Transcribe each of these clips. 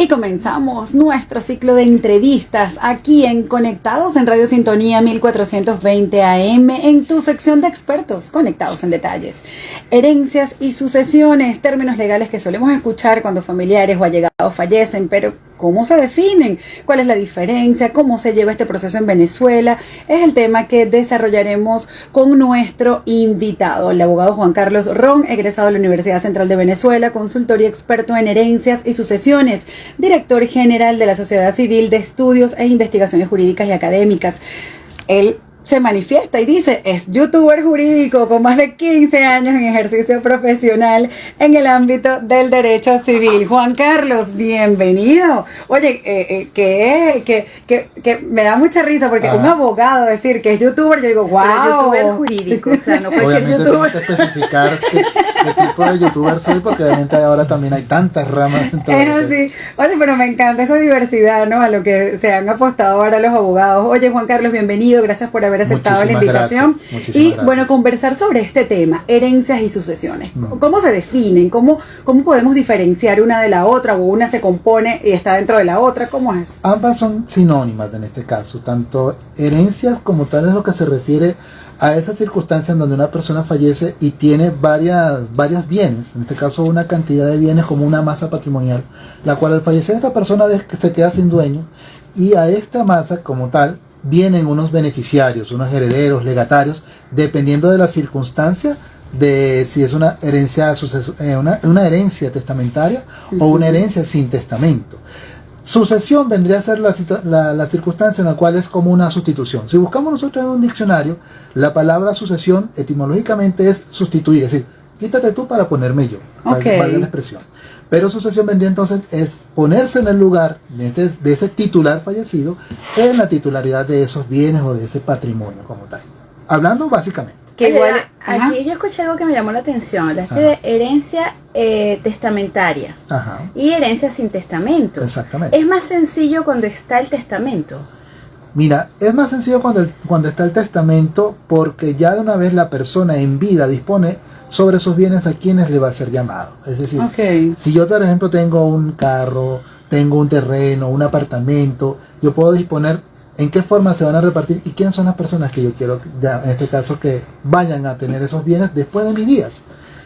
Y comenzamos nuestro ciclo de entrevistas aquí en Conectados en Radio Sintonía 1420 AM en tu sección de expertos conectados en detalles. Herencias y sucesiones, términos legales que solemos escuchar cuando familiares o allegados fallecen, pero ¿cómo se definen? ¿Cuál es la diferencia? ¿Cómo se lleva este proceso en Venezuela? Es el tema que desarrollaremos con nuestro invitado, el abogado Juan Carlos Ron, egresado de la Universidad Central de Venezuela, consultor y experto en herencias y sucesiones director general de la Sociedad Civil de Estudios e Investigaciones Jurídicas y Académicas. Él se manifiesta y dice, es youtuber jurídico con más de 15 años en ejercicio profesional en el ámbito del derecho civil. Juan Carlos, bienvenido. Oye, eh, eh, que, que, que, me da mucha risa porque un abogado decir que es youtuber, yo digo, wow. youtuber jurídico, o sea, no cualquier obviamente youtuber. Tengo que especificar qué, tipo de youtuber soy porque obviamente ahora también hay tantas ramas. es así. Oye, pero me encanta esa diversidad, ¿no? A lo que se han apostado ahora los abogados. Oye, Juan Carlos, bienvenido. Gracias por haber aceptado la invitación. Y bueno, conversar sobre este tema, herencias y sucesiones. Mm. ¿Cómo se definen? ¿Cómo, ¿Cómo podemos diferenciar una de la otra? ¿O una se compone y está dentro de la otra? ¿Cómo es? Ambas son sinónimas en este caso. Tanto herencias como tal es lo que se refiere a esa circunstancia en donde una persona fallece y tiene varias, varios bienes, en este caso una cantidad de bienes como una masa patrimonial, la cual al fallecer esta persona se queda sin dueño y a esta masa como tal vienen unos beneficiarios, unos herederos, legatarios, dependiendo de la circunstancia de si es una herencia, eh, una, herencia testamentaria o una herencia sin testamento. Sucesión vendría a ser la, la, circunstancia en la cual es como una sustitución. Si buscamos nosotros en un diccionario, la palabra sucesión etimológicamente es sustituir, es decir, quítate tú para ponerme yo, okay. la expresión. Pero sucesión vendría entonces es ponerse en el lugar este, de, ese titular fallecido en la titularidad de esos bienes o de ese patrimonio como tal. Hablando básicamente. Que igual, aquí yo escuché algo que me llamó la atención, la de herencia eh, testamentaria y herencia sin testamento. Exactamente. Es más sencillo cuando está el testamento. Mira, es más sencillo cuando, cuando está el testamento porque ya de una vez la persona en vida dispone sobre esos bienes a quienes le va a ser llamado. Es decir, si yo, por ejemplo, tengo un carro, tengo un terreno, un apartamento, yo puedo disponer en qué forma se van a repartir y quiénes son las personas que yo quiero, ya, en este caso, que vayan a tener esos bienes después de mis días.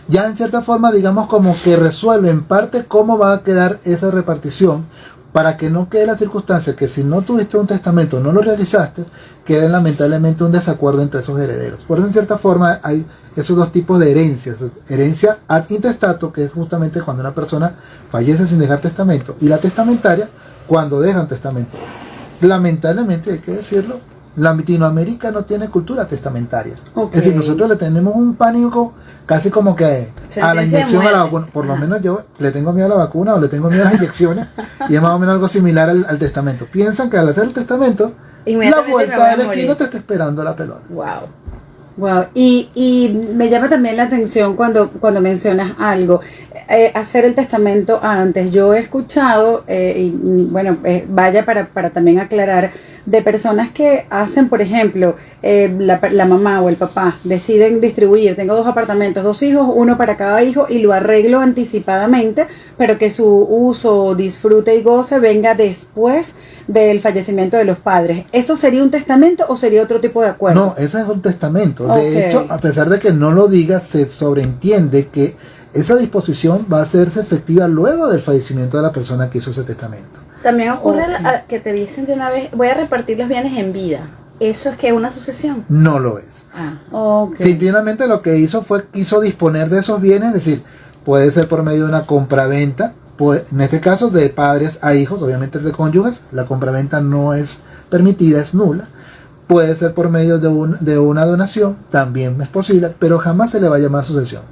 Ya en cierta forma, digamos, como que resuelve en parte cómo va a quedar esa repartición para que no quede la circunstancia que si no tuviste un testamento, no lo realizaste, quede lamentablemente un desacuerdo entre esos herederos. Por eso en cierta forma hay esos dos tipos de herencias. Herencia ad intestato, que es justamente cuando una persona fallece sin dejar testamento, y la testamentaria, cuando deja un testamento. Lamentablemente, hay que decirlo, Latinoamérica no tiene cultura testamentaria. Es decir, nosotros le tenemos un pánico casi como que a la inyección a la vacuna. Por lo menos yo le tengo miedo a la vacuna o le tengo miedo a las inyecciones y es más o menos algo similar al, testamento. Piensan que al hacer el testamento, la vuelta de la esquina te está esperando la pelota. Wow. Wow, y, y me llama también la atención cuando, cuando mencionas algo, eh, hacer el testamento antes. Yo he escuchado, eh, y bueno, eh, vaya para, para también aclarar, de personas que hacen, por ejemplo, la, la, mamá o el papá deciden distribuir, tengo dos apartamentos, dos hijos, uno para cada hijo y lo arreglo anticipadamente, pero que su uso, disfrute y goce venga después del fallecimiento de los padres. ¿Eso sería un testamento o sería otro tipo de acuerdo? No, ese es un testamento. De hecho, a pesar de que no lo diga, se sobreentiende que esa disposición va a hacerse efectiva luego del fallecimiento de la persona que hizo ese testamento. También ocurre que te dicen de una vez, voy a repartir los bienes en vida. ¿Eso es que una sucesión? No lo es. Ah. Simplemente lo que hizo fue quiso disponer de esos bienes, es decir, puede ser por medio de una compraventa, en este caso de padres a hijos, obviamente de cónyuges, la compraventa no es permitida, es nula puede ser por medio de, un, de una donación, también es posible, pero jamás se le va a llamar sucesión.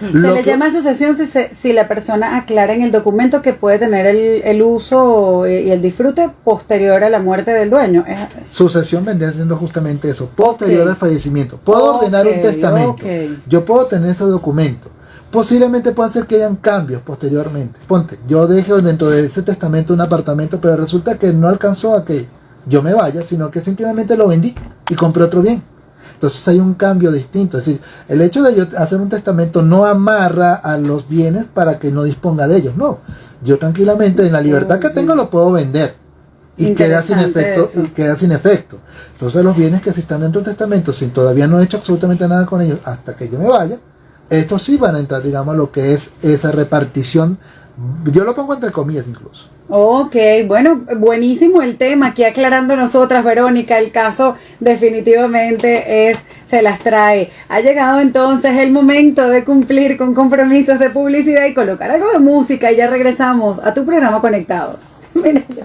Se le llama sucesión si, si la persona aclara en el documento que puede tener el, el, uso y el disfrute posterior a la muerte del dueño. Sucesión vendría siendo justamente eso, posterior al fallecimiento. Puedo ordenar un testamento, yo puedo tener ese documento. Posiblemente pueda ser que hayan cambios posteriormente. Ponte, yo dejo dentro de ese testamento un apartamento, pero resulta que no alcanzó a que yo me vaya, sino que simplemente lo vendí y compré otro bien. Entonces hay un cambio distinto. Es decir, el hecho de yo hacer un testamento no amarra a los bienes para que no disponga de ellos. No. yo tranquilamente, en la libertad que tengo, lo puedo vender. Y queda sin efecto, y queda sin efecto. Entonces los bienes que si están dentro del testamento, sin todavía no he hecho absolutamente nada con ellos, hasta que yo me vaya, estos sí van a entrar, digamos, lo que es esa repartición. Yo lo pongo entre comillas incluso. Ok, bueno, buenísimo el tema. Aquí aclarando nosotras, Verónica, el caso definitivamente es, se las trae. Ha llegado entonces el momento de cumplir con compromisos de publicidad y colocar algo de música y ya regresamos a tu programa Conectados. Mira yo.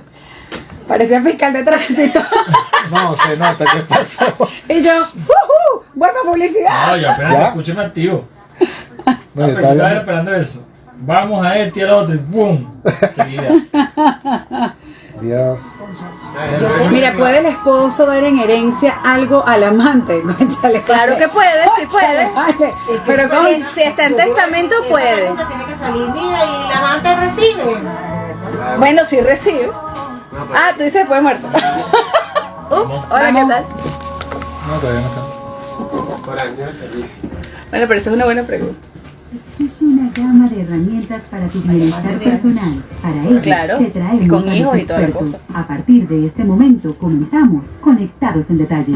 Parecía fiscal de tránsito. no, se nota que pasó. Y yo, ¡uh! ¡Buena publicidad! No, yo apenas escuché activo. No, estaba esperando eso vamos a este y al otro y ¡pum! Dios. Mira, ¿puede el esposo dar en herencia algo al amante? claro que puede, sí puede. Pero si, está en testamento, puede. Tiene que salir, mira, y el amante recibe. Bueno, sí recibe. Ah, tú dices después muerto. Ups, hola, ¿qué tal? No, todavía no está. Por año de servicio. Bueno, pero esa es una buena pregunta gama de herramientas para tu bienestar personal. Para ello, claro, y con hijos y toda la cosa. A partir de este momento comenzamos Conectados en Detalle.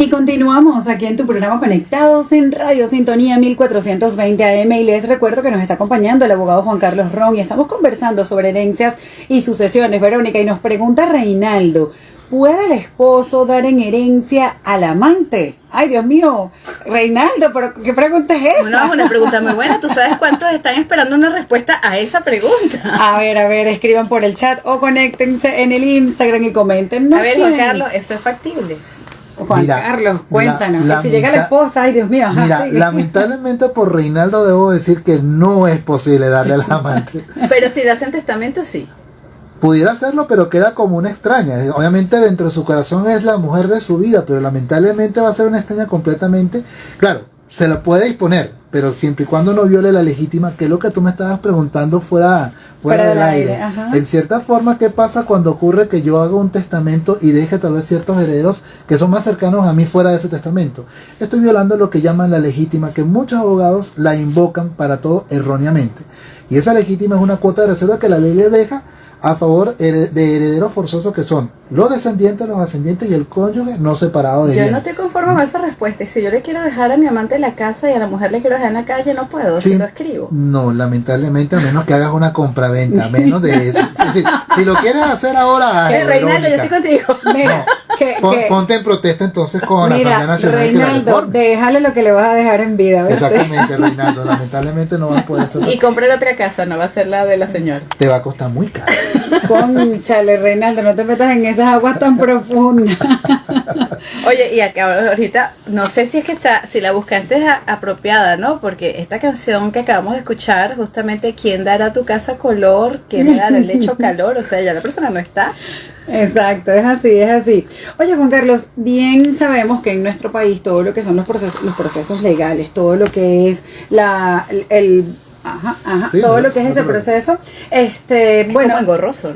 Y continuamos aquí en tu programa Conectados en Radio Sintonía 1420 AM y les recuerdo que nos está acompañando el abogado Juan Carlos Ron y estamos conversando sobre herencias y sucesiones, Verónica, y nos pregunta Reinaldo, ¿Puede el esposo dar en herencia al amante? Ay, Dios mío, Reinaldo, ¿pero ¿qué pregunta es esa? Una pregunta muy buena. ¿Tú sabes cuántos están esperando una respuesta a esa pregunta? A ver, a ver, escriban por el chat o conéctense en el Instagram y comenten. a ver, Juan Carlos, ¿eso es factible? Juan Carlos, cuéntanos. si llega la esposa, ay Dios mío. mira, lamentablemente por Reinaldo debo decir que no es posible darle al amante. Pero si das en testamento, sí pudiera hacerlo, pero queda como una extraña. Obviamente dentro de su corazón es la mujer de su vida, pero lamentablemente va a ser una extraña completamente. Claro, se la puede disponer, pero siempre y cuando no viole la legítima, que es lo que tú me estabas preguntando fuera, fuera, del aire. En cierta forma, ¿qué pasa cuando ocurre que yo hago un testamento y deje tal vez ciertos herederos que son más cercanos a mí fuera de ese testamento? Estoy violando lo que llaman la legítima, que muchos abogados la invocan para todo erróneamente. Y esa legítima es una cuota de reserva que la ley le deja a favor de herederos forzosos que son los descendientes, los ascendientes y el cónyuge no separado de Yo no te conformo con esa respuesta. Si yo le quiero dejar a mi amante en la casa y a la mujer le quiero dejar en la calle, no puedo, si lo escribo. No, lamentablemente, a menos que hagas una compraventa, menos de eso. si lo quieres hacer ahora, Reinaldo, yo estoy contigo. Mira, ponte en protesta entonces con la Asamblea Nacional. Reinaldo, déjale lo que le vas a dejar en vida. Exactamente, Reinaldo. Lamentablemente no vas a poder hacerlo. Y comprar otra casa, no va a ser la de la señora. Te va a costar muy caro. Conchale, Reinaldo, no te metas en esas aguas tan profundas. Oye, y acá ahorita, no sé si es que está, si la buscaste es apropiada, ¿no? Porque esta canción que acabamos de escuchar, justamente, ¿quién dará tu casa color? ¿Quién dará el lecho calor? O sea, ya la persona no está. Exacto, es así, es así. Oye, Juan Carlos, bien sabemos que en nuestro país todo lo que son los procesos, los procesos legales, todo lo que es la, el Ajá, ajá. todo lo que es ese proceso, este, bueno,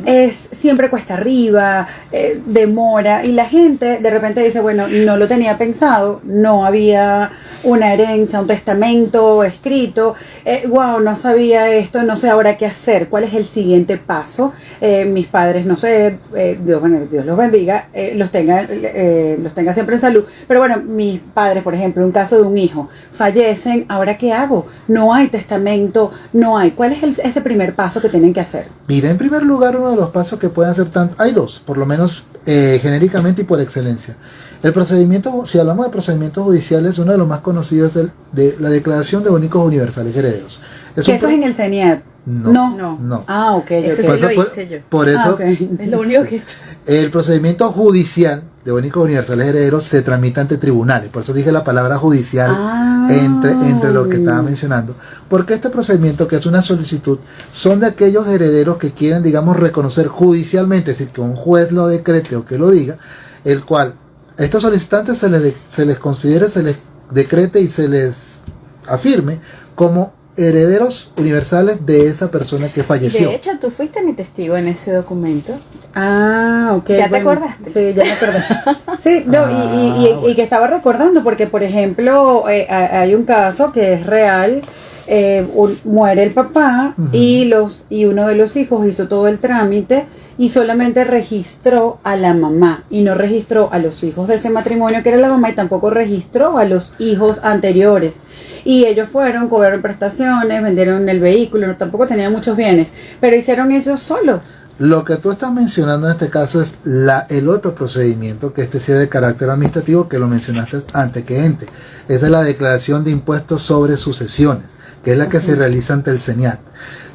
es siempre cuesta arriba, eh, demora y la gente de repente dice, bueno, no lo tenía pensado, no había una herencia, un testamento escrito, eh, wow, no sabía esto, no sé ahora qué hacer, cuál es el siguiente paso. Eh, mis padres, no sé, Dios, bueno, Dios los bendiga, los tenga, los tenga siempre en salud, pero bueno, mis padres, por ejemplo, un caso de un hijo, fallecen, ahora qué hago, no hay testamento no hay. ¿Cuál es ese primer paso que tienen que hacer? Mira, en primer lugar, uno de los pasos que pueden hacer tanto, hay dos, por lo menos eh, genéricamente y por excelencia. El procedimiento, si hablamos de procedimientos judiciales, uno de los más conocidos es el de la Declaración de Únicos Universales Herederos. Es eso es en el CENIAT? No, no, no. Ah, ok. Ese por, sí lo hice yo. por eso, ah, es lo único que he hecho. El procedimiento judicial de únicos universales herederos se tramita ante tribunales. Por eso dije la palabra judicial ah. entre, entre lo que estaba mencionando. Porque este procedimiento, que es una solicitud, son de aquellos herederos que quieren, digamos, reconocer judicialmente, es decir, que un juez lo decrete o que lo diga, el cual estos solicitantes se les, se les considere, se les decrete y se les afirme como herederos universales de esa persona que falleció. De hecho, tú fuiste mi testigo en ese documento. Ah, ok. ¿Ya te acordaste? Sí, ya me acordé. sí, no, y, y, y, que estaba recordando, porque por ejemplo, eh, hay un caso que es real eh, muere el papá y los y uno de los hijos hizo todo el trámite y solamente registró a la mamá y no registró a los hijos de ese matrimonio que era la mamá y tampoco registró a los hijos anteriores y ellos fueron cobraron prestaciones vendieron el vehículo tampoco tenían muchos bienes pero hicieron eso solo lo que tú estás mencionando en este caso es la, el otro procedimiento, que este sea de carácter administrativo, que lo mencionaste antes que ente. Esa es la declaración de impuestos sobre sucesiones que es la que se realiza ante el CENIAT.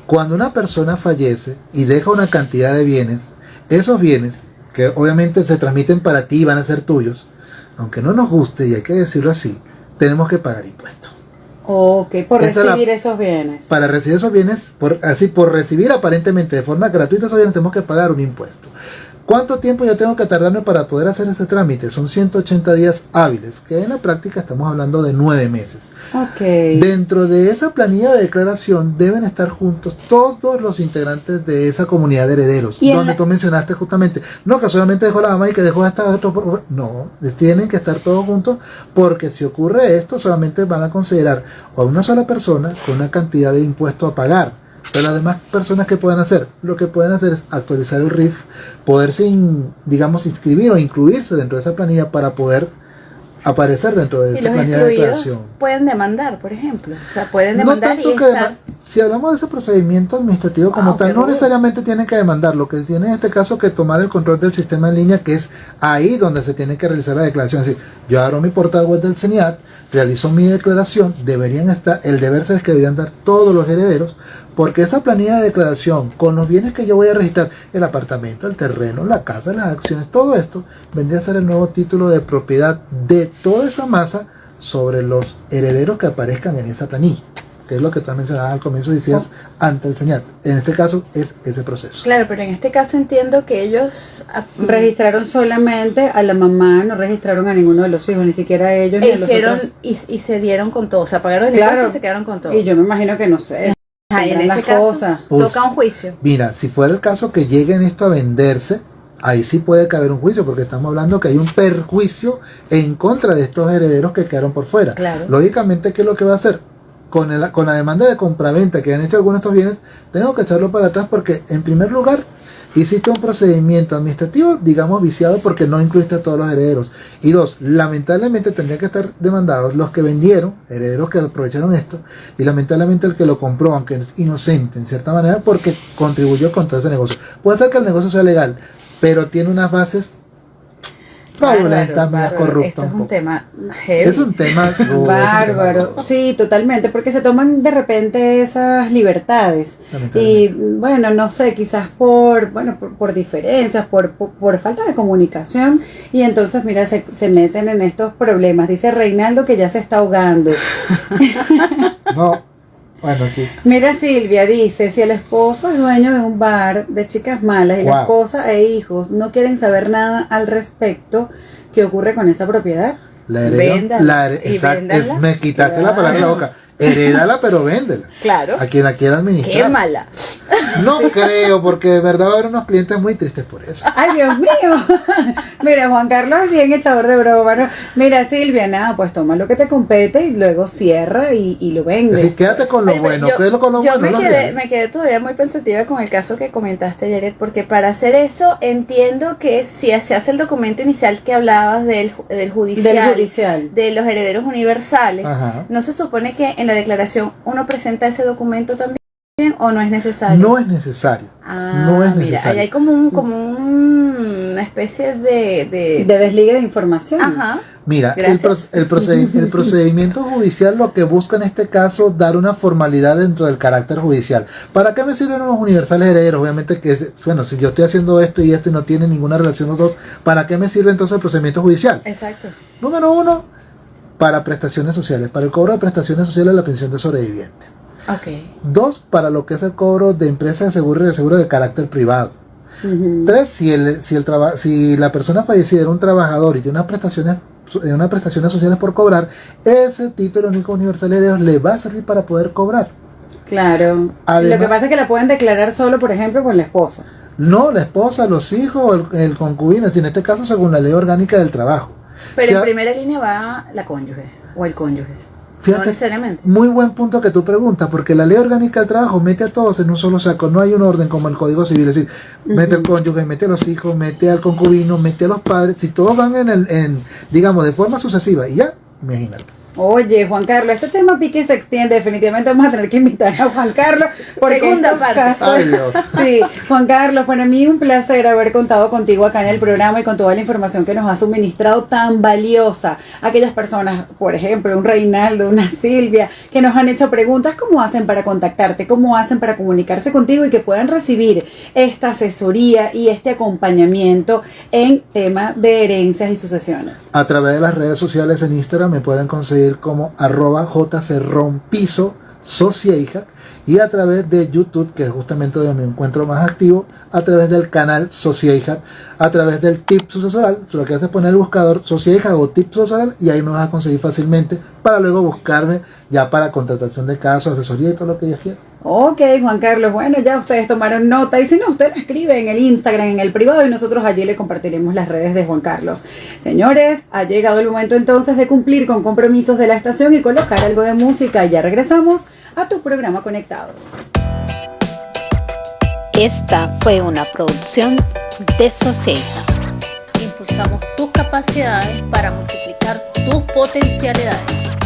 Cuando una persona fallece y deja una cantidad de bienes, esos bienes, que obviamente se transmiten para ti y van a ser tuyos, aunque no nos guste, y hay que decirlo así, tenemos que pagar impuestos. Ok, por recibir esos bienes. Para recibir esos bienes, por, así por recibir aparentemente de forma gratuita esos bienes, tenemos que pagar un impuesto. ¿Cuánto tiempo yo tengo que tardarme para poder hacer ese trámite? Son 180 días hábiles, que en la práctica estamos hablando de nueve meses. Okay. Dentro de esa planilla de declaración deben estar juntos todos los integrantes de esa comunidad de herederos, donde tú mencionaste justamente, no que solamente dejó la mamá y que dejó esta otro, no, tienen que estar todos juntos porque si ocurre esto solamente van a considerar a una sola persona con una cantidad de impuesto a pagar pero las demás personas que pueden hacer, lo que pueden hacer es actualizar el RIF, poderse, digamos, inscribir o incluirse dentro de esa planilla para poder aparecer dentro de esa planilla de declaración. Pueden demandar, por ejemplo. O sea, pueden demandar y Si hablamos de ese procedimiento administrativo como ah, tal, no necesariamente tienen que demandar. Lo que tienen en este caso que tomar el control del sistema en línea, que es ahí donde se tiene que realizar la declaración. Es decir, yo abro mi portal web del CENIAT, realizo mi declaración, deberían estar, el deber ser que deberían dar todos los herederos, porque esa planilla de declaración, con los bienes que yo voy a registrar, el apartamento, el terreno, la casa, las acciones, todo esto, vendría a ser el nuevo título de propiedad de toda esa masa sobre los herederos que aparezcan en esa planilla que es lo que tú mencionabas al comienzo, decías ante el señal. En este caso es ese proceso. Claro, pero en este caso entiendo que ellos registraron solamente a la mamá, no registraron a ninguno de los hijos, ni siquiera a ellos. Ni hicieron, y, se dieron con todo, o sea, pagaron el claro, y se quedaron con todo. Y yo me imagino que no sé. En ese caso pues, toca un juicio. Mira, si fuera el caso que lleguen esto a venderse, ahí sí puede caber un juicio, porque estamos hablando que hay un perjuicio en contra de estos herederos que quedaron por fuera. Lógicamente, ¿qué es lo que va a hacer? Con, el, con la demanda de compraventa que han hecho algunos de estos bienes, tengo que echarlo para atrás porque, en primer lugar, hiciste un procedimiento administrativo, digamos, viciado porque no incluiste a todos los herederos. Y dos, lamentablemente tendría que estar demandados los que vendieron, herederos que aprovecharon esto, y lamentablemente el que lo compró, aunque es inocente en cierta manera, porque contribuyó con todo ese negocio. Puede ser que el negocio sea legal, pero tiene unas bases fraudulenta, más corrupta. es un, tema Es un tema bárbaro. Sí, totalmente, porque se toman de repente esas libertades. Y bueno, no sé, quizás por, bueno, por, diferencias, por, por, falta de comunicación. Y entonces, mira, se, se meten en estos problemas. Dice Reinaldo que ya se está ahogando. no, bueno, aquí. Mira Silvia dice, si el esposo es dueño de un bar de chicas malas y la esposa e hijos no quieren saber nada al respecto, ¿qué ocurre con esa propiedad? La heredo, la me quitaste la palabra de la boca. Heredala, pero véndela. Claro. A quien la quiera administrar. Qué mala. No creo, porque de verdad va a haber unos clientes muy tristes por eso. Ay, Dios mío. Mira, Juan Carlos es bien echador de broma. Mira, Silvia, nada, pues toma lo que te compete y luego cierra y, lo vendes. Así, quédate con lo bueno. Yo, con lo yo Me, quedé, me quedé todavía muy pensativa con el caso que comentaste, Jared, porque para hacer eso entiendo que si se hace el documento inicial que hablabas del, del judicial, del judicial, de los herederos universales, no se supone que en la declaración uno presenta ese documento también o no es necesario? No es necesario. Ah, no es necesario. Mira, hay como un, como una especie de, de, desligue de información. Ajá. Mira, el, el, procedimiento judicial lo que busca en este caso dar una formalidad dentro del carácter judicial. ¿Para qué me sirven los universales herederos? Obviamente que, bueno, si yo estoy haciendo esto y esto y no tiene ninguna relación los dos, ¿para qué me sirve entonces el procedimiento judicial? Exacto. Número uno, para prestaciones sociales, para el cobro de prestaciones sociales la pensión de sobreviviente. Okay. Dos, para lo que es el cobro de empresas de seguro y de seguro de carácter privado. Tres, si, el, si, el si la persona fallecida era un trabajador y tiene unas prestaciones, eh, unas prestaciones sociales por cobrar, ese título único universal de le va a servir para poder cobrar. Claro. lo que pasa es que la pueden declarar solo, por ejemplo, con la esposa. No, la esposa, los hijos, el, el concubino, en este caso según la ley orgánica del trabajo. Pero en primera línea va la cónyuge o el cónyuge. Fíjate, muy buen punto que tú preguntas, porque la ley orgánica del trabajo mete a todos en un solo saco, no hay un orden como el Código Civil, es decir, mete al cónyuge, mete a los hijos, mete al concubino, mete a los padres, si todos van en, el, en digamos, de forma sucesiva, y ya, imagínate. Oye, Juan Carlos, este tema pique se extiende. Definitivamente vamos a tener que invitar a Juan Carlos. Por Segunda parte. Sí, Juan Carlos, para mí un placer haber contado contigo acá en el programa y con toda la información que nos ha suministrado tan valiosa. Aquellas personas, por ejemplo, un Reinaldo, una Silvia, que nos han hecho preguntas, ¿cómo hacen para contactarte? ¿Cómo hacen para comunicarse contigo y que puedan recibir esta asesoría y este acompañamiento en tema de herencias y sucesiones? A través de las redes sociales en Instagram me pueden conseguir como arroba jcrompiso hija y a través de YouTube, que es justamente donde me encuentro más activo, a través del canal hija a través del tip sucesoral, lo que hace es poner el buscador hija o tip sucesoral y ahí me vas a conseguir fácilmente para luego buscarme ya para contratación de casos, asesoría y todo lo que ellos quieran. Ok, Juan Carlos, bueno, ya ustedes tomaron nota y si no, usted lo escribe en el Instagram, en el privado y nosotros allí le compartiremos las redes de Juan Carlos. Señores, ha llegado el momento entonces de cumplir con compromisos de la estación y colocar algo de música ya regresamos a tu programa Conectados. Esta fue una producción de Sociedad. Impulsamos tus capacidades para multiplicar tus potencialidades.